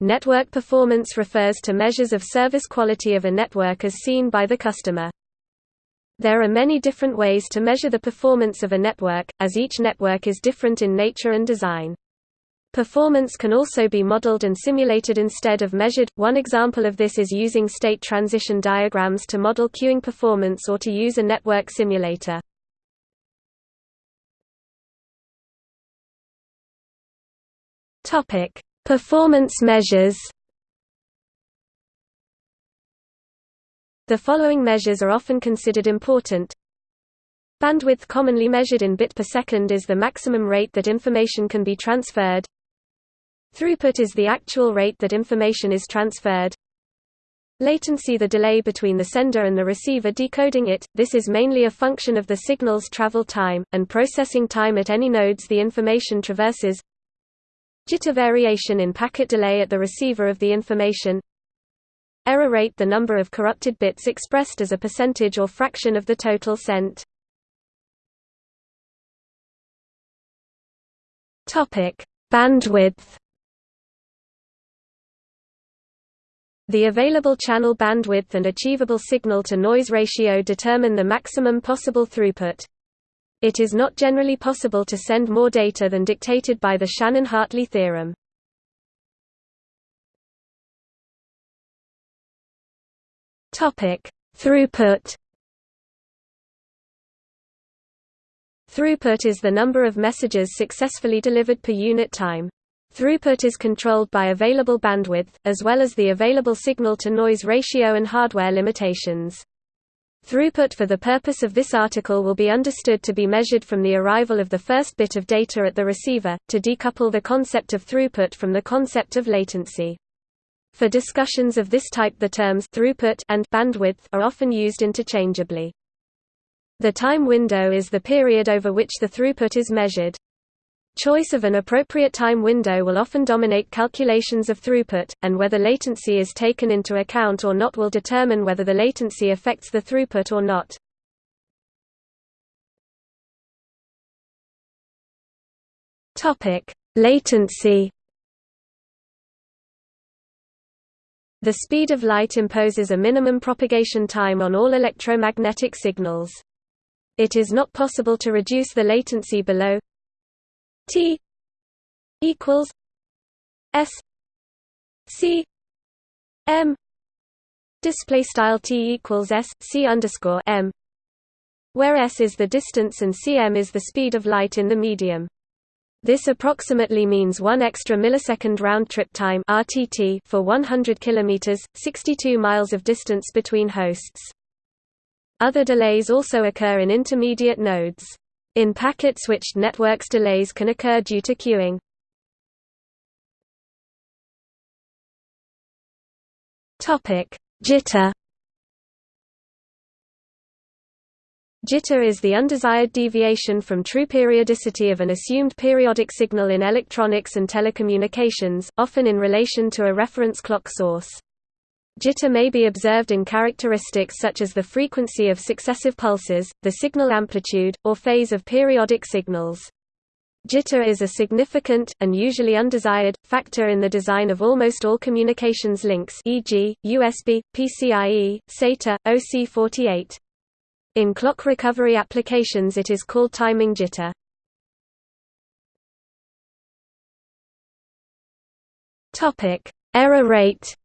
Network performance refers to measures of service quality of a network as seen by the customer. There are many different ways to measure the performance of a network, as each network is different in nature and design. Performance can also be modeled and simulated instead of measured. One example of this is using state transition diagrams to model queuing performance or to use a network simulator. Topic: Performance measures. The following measures are often considered important. Bandwidth commonly measured in bit per second is the maximum rate that information can be transferred. Throughput is the actual rate that information is transferred. Latency the delay between the sender and the receiver decoding it, this is mainly a function of the signal's travel time, and processing time at any nodes the information traverses. Jitter variation in packet delay at the receiver of the information. Error rate the number of corrupted bits expressed as a percentage or fraction of the total sent. Topic: Bandwidth The available channel bandwidth and achievable signal-to-noise ratio determine the maximum possible throughput. It is not generally possible to send more data than dictated by the Shannon-Hartley theorem. Throughput Throughput is the number of messages successfully delivered per unit time. Throughput is controlled by available bandwidth, as well as the available signal-to-noise ratio and hardware limitations. Throughput for the purpose of this article will be understood to be measured from the arrival of the first bit of data at the receiver, to decouple the concept of throughput from the concept of latency. For discussions of this type the terms throughput and bandwidth are often used interchangeably. The time window is the period over which the throughput is measured. Choice of an appropriate time window will often dominate calculations of throughput, and whether latency is taken into account or not will determine whether the latency affects the throughput or not. Latency. The speed of light imposes a minimum propagation time on all electromagnetic signals. It is not possible to reduce the latency below T equals S C M display style T equals S C underscore M where S is the distance and cm is the speed of light in the medium. This approximately means 1 extra millisecond round trip time RTT for 100 kilometers, 62 miles of distance between hosts. Other delays also occur in intermediate nodes. In packet-switched networks delays can occur due to queuing. Jitter Jitter is the undesired deviation from true periodicity of an assumed periodic signal in electronics and telecommunications, often in relation to a reference clock source. Jitter may be observed in characteristics such as the frequency of successive pulses, the signal amplitude, or phase of periodic signals. Jitter is a significant, and usually undesired, factor in the design of almost all communications links e.g., USB, PCIe, SATA, OC48. In clock recovery applications it is called timing jitter. Error rate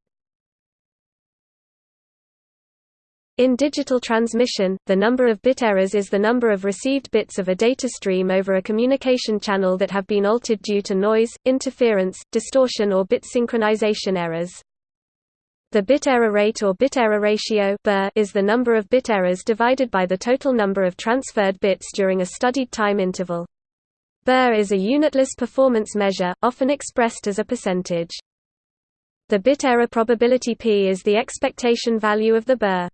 In digital transmission, the number of bit errors is the number of received bits of a data stream over a communication channel that have been altered due to noise, interference, distortion or bit synchronization errors. The bit error rate or bit error ratio is the number of bit errors divided by the total number of transferred bits during a studied time interval. BER is a unitless performance measure, often expressed as a percentage. The bit error probability P is the expectation value of the BER.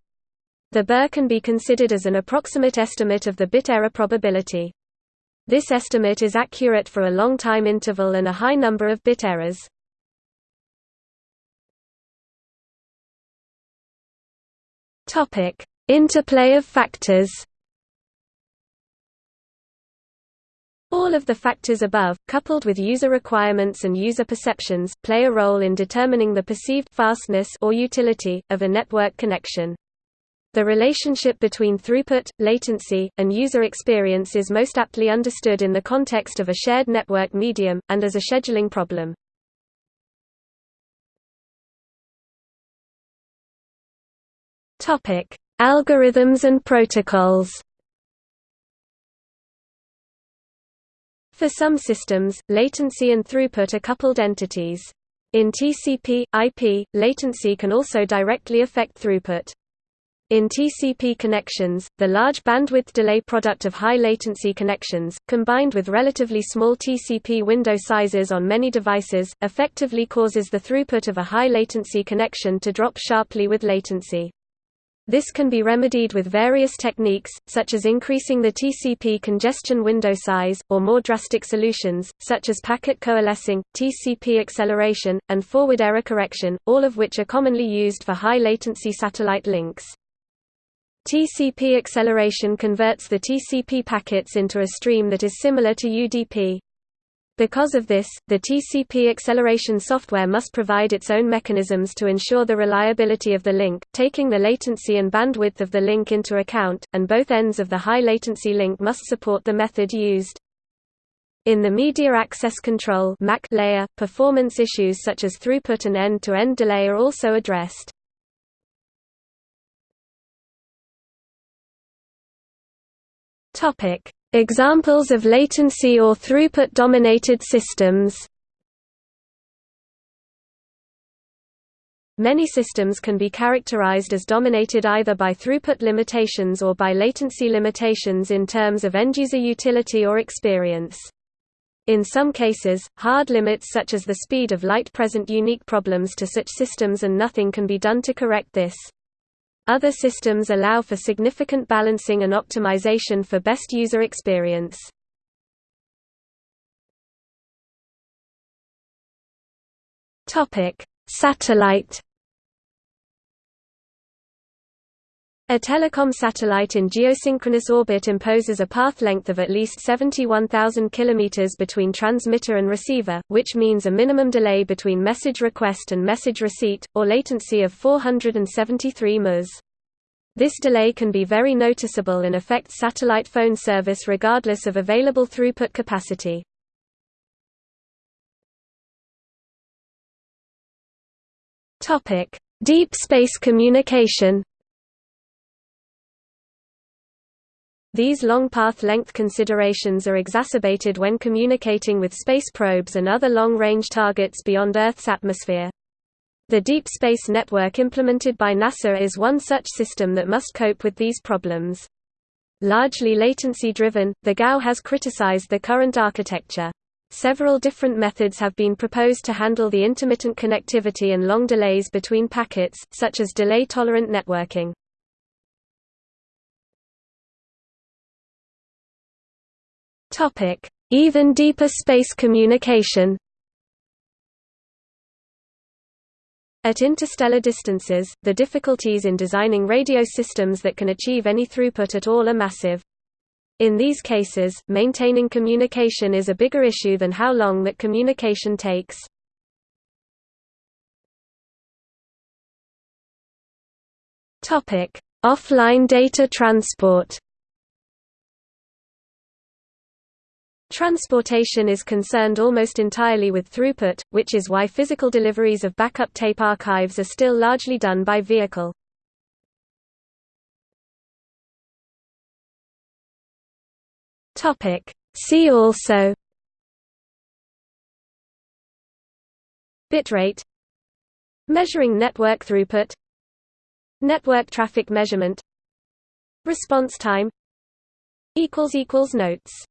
The BER can be considered as an approximate estimate of the bit error probability. This estimate is accurate for a long time interval and a high number of bit errors. Topic: Interplay of factors. All of the factors above, coupled with user requirements and user perceptions, play a role in determining the perceived fastness or utility of a network connection. The relationship between throughput, latency, and user experience is most aptly understood in the context of a shared network medium, and as a scheduling problem. Algorithms and protocols For some systems, latency and throughput are coupled entities. In TCP, IP, latency can also directly affect throughput. In TCP connections, the large bandwidth delay product of high latency connections, combined with relatively small TCP window sizes on many devices, effectively causes the throughput of a high latency connection to drop sharply with latency. This can be remedied with various techniques, such as increasing the TCP congestion window size, or more drastic solutions, such as packet coalescing, TCP acceleration, and forward error correction, all of which are commonly used for high-latency satellite links. TCP acceleration converts the TCP packets into a stream that is similar to UDP. Because of this, the TCP acceleration software must provide its own mechanisms to ensure the reliability of the link, taking the latency and bandwidth of the link into account, and both ends of the high latency link must support the method used. In the Media Access Control layer, performance issues such as throughput and end-to-end -end delay are also addressed. Topic: Examples of latency or throughput-dominated systems Many systems can be characterized as dominated either by throughput limitations or by latency limitations in terms of end-user utility or experience. In some cases, hard limits such as the speed of light present unique problems to such systems and nothing can be done to correct this. Other systems allow for significant balancing and optimization for best user experience. Satellite A telecom satellite in geosynchronous orbit imposes a path length of at least 71,000 km between transmitter and receiver, which means a minimum delay between message request and message receipt, or latency of 473 ms. This delay can be very noticeable and affects satellite phone service regardless of available throughput capacity. Deep space communication These long path length considerations are exacerbated when communicating with space probes and other long-range targets beyond Earth's atmosphere. The Deep Space Network implemented by NASA is one such system that must cope with these problems. Largely latency-driven, the GAO has criticized the current architecture. Several different methods have been proposed to handle the intermittent connectivity and long delays between packets, such as delay-tolerant networking. Even deeper space communication At interstellar distances, the difficulties in designing radio systems that can achieve any throughput at all are massive. In these cases, maintaining communication is a bigger issue than how long that communication takes. Offline data transport Transportation is concerned almost entirely with throughput, which is why physical deliveries of backup tape archives are still largely done by vehicle. See also Bitrate Measuring network throughput Network traffic measurement Response time Notes